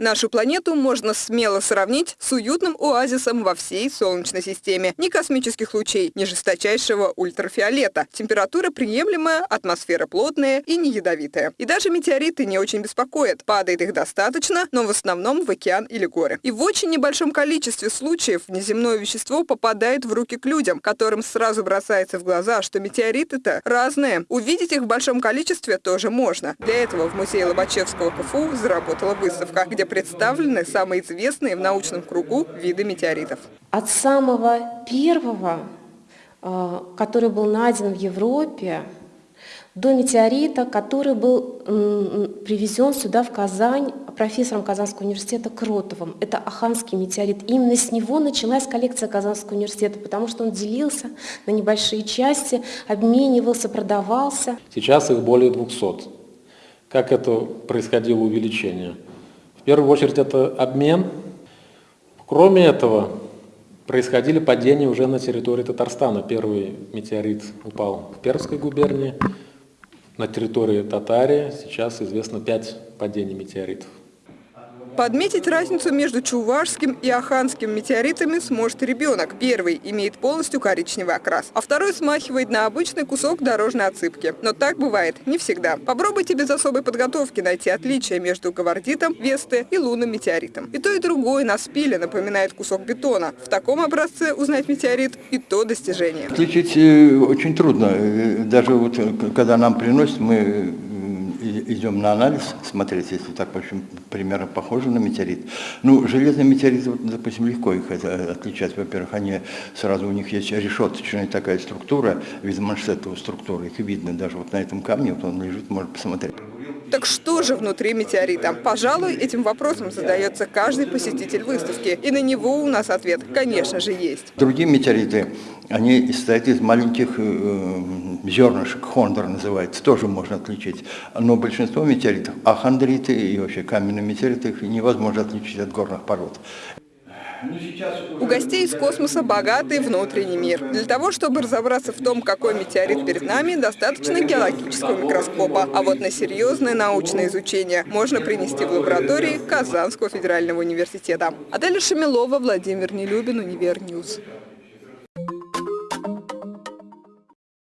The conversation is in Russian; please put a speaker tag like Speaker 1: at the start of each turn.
Speaker 1: Нашу планету можно смело сравнить с уютным оазисом во всей Солнечной системе. Ни космических лучей, ни жесточайшего ультрафиолета. Температура приемлемая, атмосфера плотная и не ядовитая. И даже метеориты не очень беспокоят. Падает их достаточно, но в основном в океан или горы. И в очень небольшом количестве случаев внеземное вещество попадает в руки к людям, которым сразу бросается в глаза, что метеориты-то разные. Увидеть их в большом количестве тоже можно. Для этого в музее Лобачевского КФУ заработала выставка, где представлены самые известные в научном кругу виды метеоритов.
Speaker 2: От самого первого, э, который был найден в Европе, до метеорита, который был привезен сюда, в Казань, профессором Казанского университета Кротовым. Это Аханский метеорит. Именно с него началась коллекция Казанского университета, потому что он делился на небольшие части, обменивался, продавался.
Speaker 3: Сейчас их более 200. Как это происходило увеличение? В первую очередь это обмен. Кроме этого, происходили падения уже на территории Татарстана. Первый метеорит упал в Пермской губернии, на территории Татарии сейчас известно пять падений метеоритов.
Speaker 1: Подметить разницу между чувашским и аханским метеоритами сможет ребенок. Первый имеет полностью коричневый окрас, а второй смахивает на обычный кусок дорожной отсыпки. Но так бывает не всегда. Попробуйте без особой подготовки найти отличия между гавардитом, весты и лунным метеоритом. И то, и другое на спиле напоминает кусок бетона. В таком образце узнать метеорит и то достижение.
Speaker 4: Отличить э, очень трудно. Э, даже вот э, когда нам приносят, мы идем на анализ смотреть, если так, в общем, примерно похоже на метеорит. Ну, железные метеориты, вот, допустим, легко их отличать. Во-первых, они сразу, у них есть решеточная такая структура, вид маншетовой структуры, их видно даже вот на этом камне, вот он лежит, можно посмотреть.
Speaker 1: Так что же внутри метеорита? Пожалуй, этим вопросом задается каждый посетитель выставки. И на него у нас ответ, конечно же, есть.
Speaker 4: Другие метеориты, они состоят из маленьких э, зернышек, хондр называется, тоже можно отличить. Но большинство метеоритов, ахондриты и вообще каменные метеориты, их невозможно отличить от горных пород.
Speaker 1: У гостей из космоса богатый внутренний мир. Для того, чтобы разобраться в том, какой метеорит перед нами, достаточно геологического микроскопа. А вот на серьезное научное изучение можно принести в лаборатории Казанского федерального университета. Аделя Шамилова, Владимир Нелюбин, Универньюз.